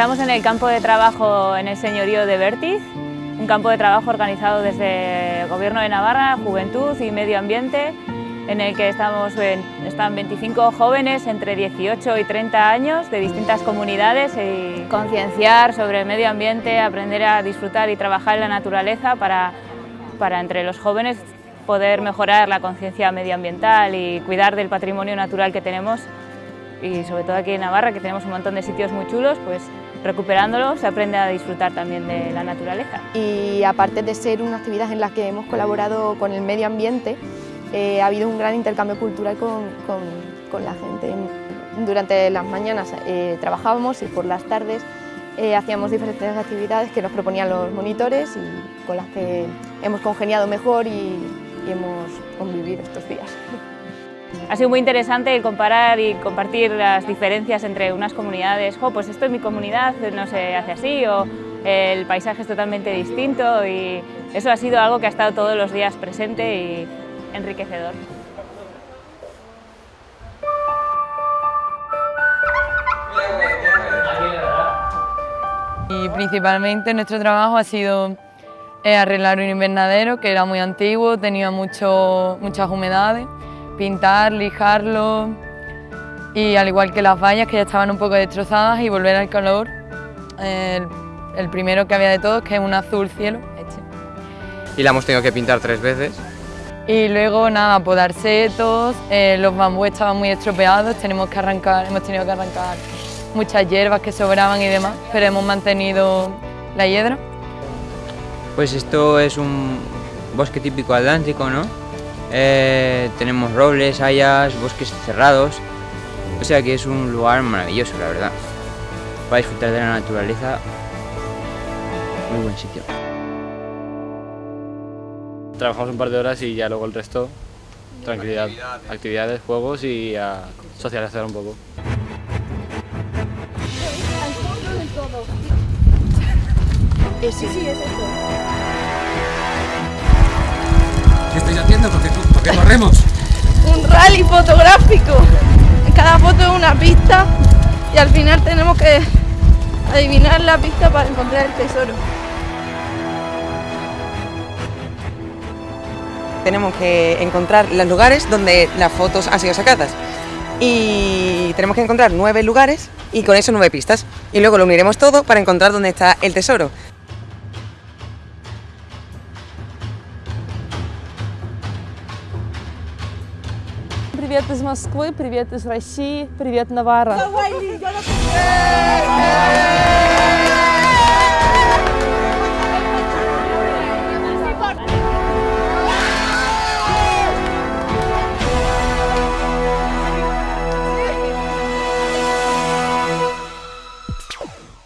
Estamos en el campo de trabajo en el señorío de Bertiz, un campo de trabajo organizado desde el Gobierno de Navarra, Juventud y Medio Ambiente, en el que estamos, están 25 jóvenes entre 18 y 30 años de distintas comunidades y concienciar sobre el medio ambiente, aprender a disfrutar y trabajar en la naturaleza para, para entre los jóvenes poder mejorar la conciencia medioambiental y cuidar del patrimonio natural que tenemos. Y sobre todo aquí en Navarra que tenemos un montón de sitios muy chulos, pues recuperándolo se aprende a disfrutar también de la naturaleza. Y aparte de ser una actividad en la que hemos colaborado con el medio ambiente, eh, ha habido un gran intercambio cultural con, con, la gente. Durante las mañanas eh, trabajábamos y por las tardes eh, hacíamos diferentes actividades que nos proponían los monitores y con las que hemos congeniado mejor y, y hemos convivido estos días. Ha sido muy interesante comparar y compartir las diferencias entre unas comunidades, oh, pues esto en mi comunidad no se hace así, o el paisaje es totalmente distinto y eso ha sido algo que ha estado todos los días presente y enriquecedor. Y principalmente nuestro trabajo ha sido eh, arreglar un invernadero que era muy antiguo, tenía mucho, muchas humedades, pintar, lijarlo y al igual que las vallas que ya estaban un poco destrozadas y volver al color, el, el primero que había de todos que es un azul cielo. Y la hemos tenido que pintar tres veces y luego nada, podar setos, eh, los bambúes estaban muy estropeados, tenemos que arrancar, hemos tenido que arrancar muchas hierbas que sobraban y demás, pero hemos mantenido la hiedra. Pues esto es un bosque típico atlántico, ¿no? Eh, tenemos robles, hayas, bosques cerrados, o sea que es un lugar maravilloso, la verdad. Para disfrutar de la naturaleza, muy buen sitio trabajamos un par de horas y ya luego el resto, tranquilidad, actividades, juegos y a socializar un poco. Sí, sí, es esto. ¿Qué estáis haciendo? ¿Por qué, por qué corremos? Un rally fotográfico. En cada foto es una pista y al final tenemos que adivinar la pista para encontrar el tesoro. tenemos que encontrar los lugares donde las fotos han sido sacadas. Y tenemos que encontrar nueve lugares y con eso nueve pistas. Y luego lo uniremos todo para encontrar dónde está el tesoro. Привет из Москвы, привет из России, привет Навара.